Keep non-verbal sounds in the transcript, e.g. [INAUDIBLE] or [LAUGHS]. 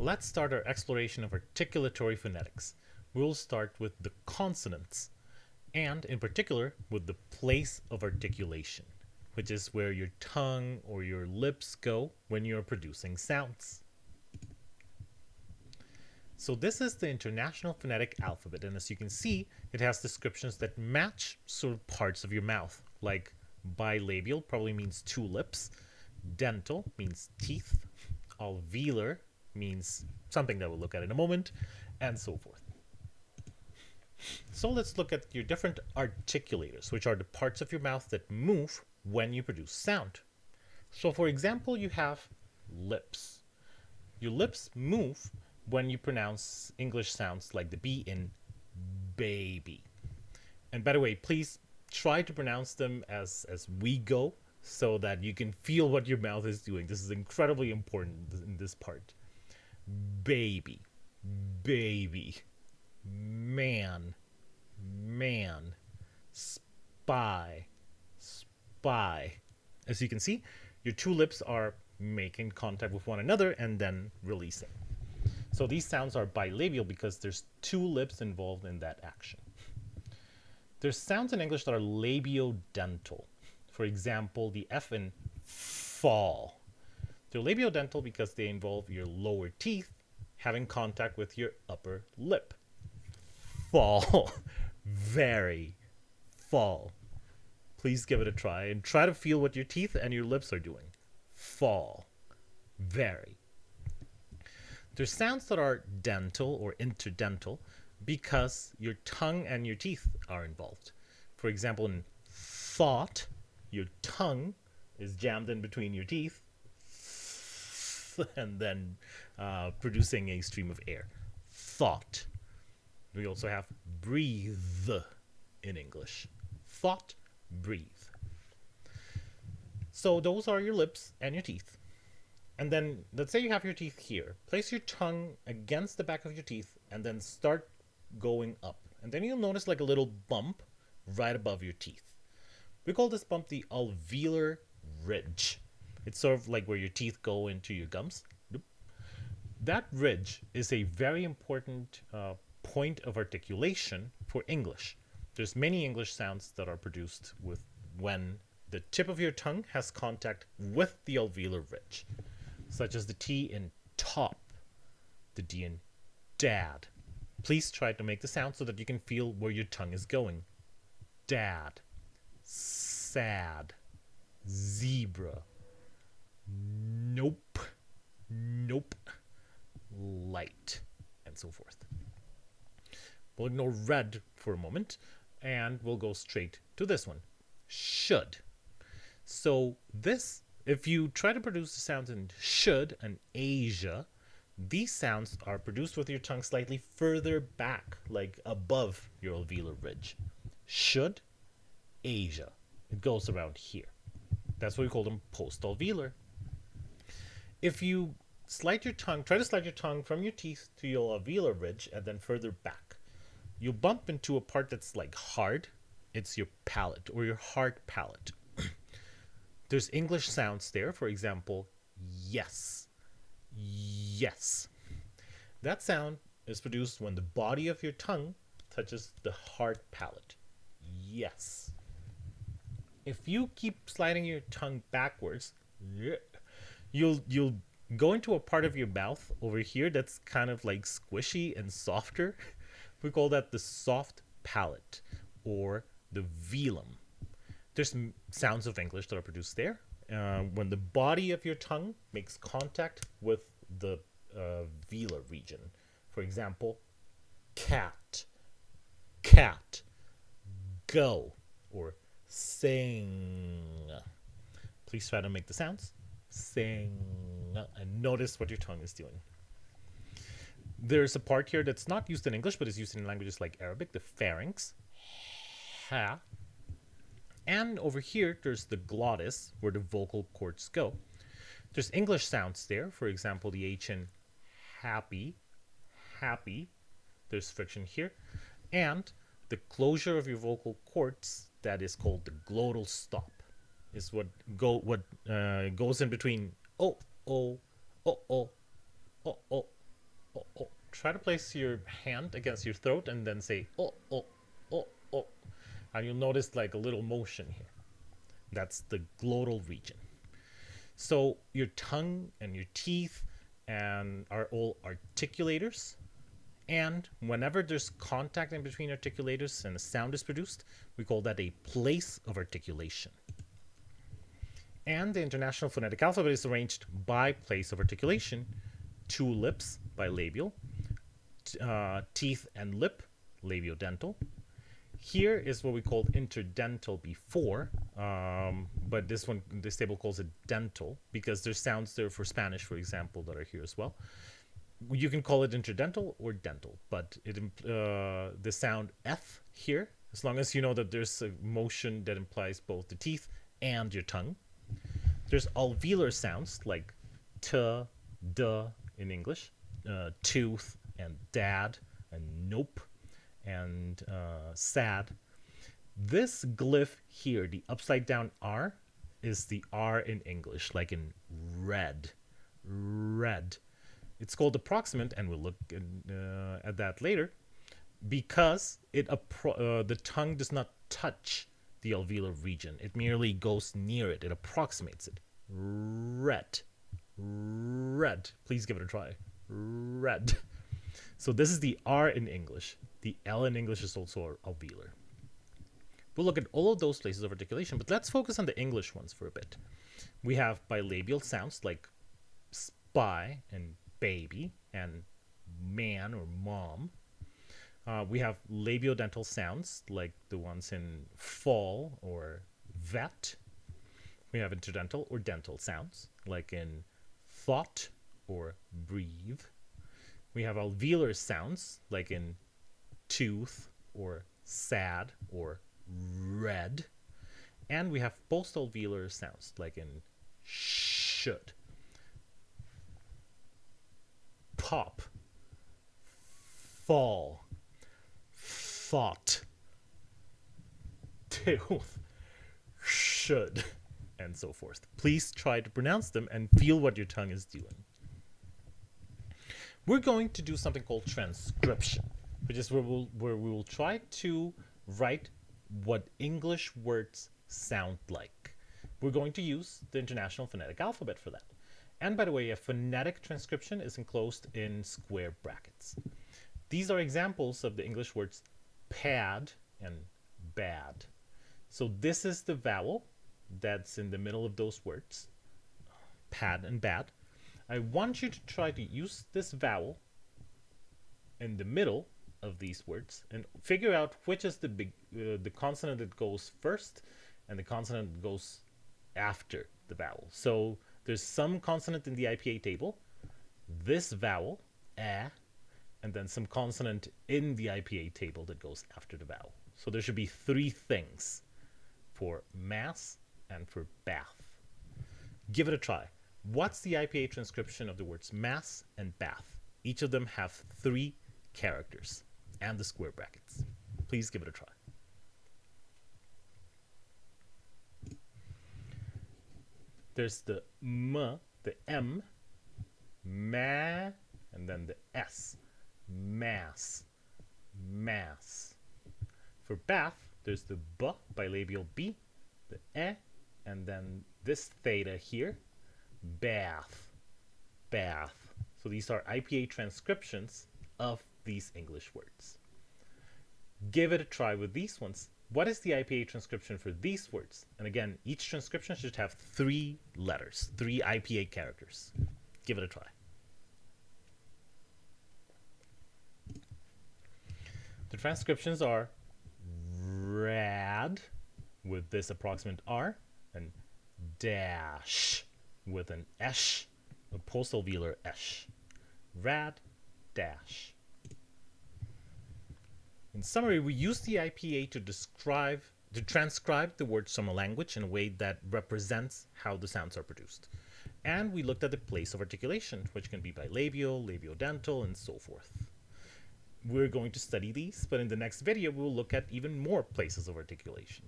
let's start our exploration of articulatory phonetics. We'll start with the consonants, and in particular with the place of articulation, which is where your tongue or your lips go when you're producing sounds. So this is the International Phonetic Alphabet, and as you can see, it has descriptions that match sort of parts of your mouth, like bilabial probably means two lips, dental means teeth, alveolar means something that we'll look at in a moment, and so forth. So let's look at your different articulators, which are the parts of your mouth that move when you produce sound. So for example, you have lips. Your lips move when you pronounce English sounds like the B in baby. And by the way, please try to pronounce them as, as we go so that you can feel what your mouth is doing. This is incredibly important in this part. Baby, baby, man, man, spy, spy. As you can see, your two lips are making contact with one another and then releasing. So these sounds are bilabial because there's two lips involved in that action. There's sounds in English that are labiodental. For example, the F in fall. They're labiodental because they involve your lower teeth having contact with your upper lip. Fall. [LAUGHS] Very fall. Please give it a try and try to feel what your teeth and your lips are doing. Fall. Very. There's sounds that are dental or interdental because your tongue and your teeth are involved. For example, in thought, your tongue is jammed in between your teeth [LAUGHS] and then uh, producing a stream of air. Thought. We also have breathe in English. Thought, breathe. So those are your lips and your teeth. And then let's say you have your teeth here. Place your tongue against the back of your teeth and then start going up. And then you'll notice like a little bump right above your teeth. We call this bump the alveolar ridge. It's sort of like where your teeth go into your gums. That ridge is a very important uh, point of articulation for English. There's many English sounds that are produced with when the tip of your tongue has contact with the alveolar ridge such as the T in top, the D in dad. Please try to make the sound so that you can feel where your tongue is going. Dad, sad, zebra, nope, nope, light, and so forth. We'll ignore red for a moment and we'll go straight to this one. Should. So this if you try to produce the sounds in should and Asia, these sounds are produced with your tongue slightly further back, like above your alveolar ridge. Should, Asia. It goes around here. That's why we call them post-alveolar. If you slide your tongue, try to slide your tongue from your teeth to your alveolar ridge and then further back, you'll bump into a part that's like hard. It's your palate or your hard palate. [CLEARS THROAT] There's English sounds there. For example, yes. Yes. That sound is produced when the body of your tongue touches the hard palate. Yes. If you keep sliding your tongue backwards, you'll you'll go into a part of your mouth over here that's kind of like squishy and softer. [LAUGHS] We call that the soft palate or the velum there's sounds of English that are produced there. Uh, when the body of your tongue makes contact with the uh, velar region. For example, cat, cat, go, or sing. Please try to make the sounds. Sing. And uh, notice what your tongue is doing. There's a part here that's not used in English, but is used in languages like Arabic, the pharynx. Ha, and over here, there's the glottis, where the vocal cords go. There's English sounds there. For example, the H in happy, happy. There's friction here. And the closure of your vocal cords, that is called the glottal stop, is what go what uh, goes in between oh, oh, oh, oh, oh, oh, try to place your hand against your throat and then say oh oh oh oh. And you'll notice like a little motion here. That's the glottal region. So your tongue and your teeth and are all articulators. And whenever there's contact in between articulators and a sound is produced we call that a place of articulation and the International Phonetic Alphabet is arranged by place of articulation. Two lips bilabial, uh, teeth and lip labiodental. Here is what we called interdental before, um, but this one, this table calls it dental because there's sounds there for Spanish, for example, that are here as well. You can call it interdental or dental, but it uh, the sound F here, as long as you know that there's a motion that implies both the teeth and your tongue. There's alveolar sounds like t, d in English, uh, tooth and dad and nope and uh, sad. This glyph here, the upside down R, is the R in English, like in red. Red. It's called approximant, and we'll look in, uh, at that later, because it uh, the tongue does not touch the alveolar region. It merely goes near it. It approximates it. Red. Red. Please give it a try. Red. [LAUGHS] So this is the R in English. The L in English is also alveolar. We'll look at all of those places of articulation, but let's focus on the English ones for a bit. We have bilabial sounds like spy and baby and man or mom. Uh, we have labiodental sounds like the ones in fall or vet. We have interdental or dental sounds like in thought or breathe. We have alveolar sounds like in tooth or sad or red. And we have post-alveolar sounds like in should, pop, fall, thought, tooth, should, and so forth. Please try to pronounce them and feel what your tongue is doing. We're going to do something called transcription, which is where, we'll, where we will try to write what English words sound like. We're going to use the International Phonetic Alphabet for that. And by the way, a phonetic transcription is enclosed in square brackets. These are examples of the English words pad and bad. So this is the vowel that's in the middle of those words, pad and bad. I want you to try to use this vowel in the middle of these words and figure out which is the big uh, the consonant that goes first and the consonant that goes after the vowel. So there's some consonant in the IPA table, this vowel, eh, and then some consonant in the IPA table that goes after the vowel. So there should be three things for mass and for bath. Give it a try. What's the IPA transcription of the words mass and bath? Each of them have three characters and the square brackets. Please give it a try. There's the m, the m, ma, and then the s mass, mass. For bath, there's the b bilabial b, the e, and then this theta here, bath, bath. So these are IPA transcriptions of these English words. Give it a try with these ones. What is the IPA transcription for these words? And again, each transcription should have three letters, three IPA characters. Give it a try. The transcriptions are rad with this approximant R and dash with an esh, a post-alveolar esh. Rad dash. In summary, we use the IPA to describe to transcribe the words from a language in a way that represents how the sounds are produced. And we looked at the place of articulation, which can be bilabial, labiodental, and so forth we're going to study these, but in the next video, we'll look at even more places of articulation.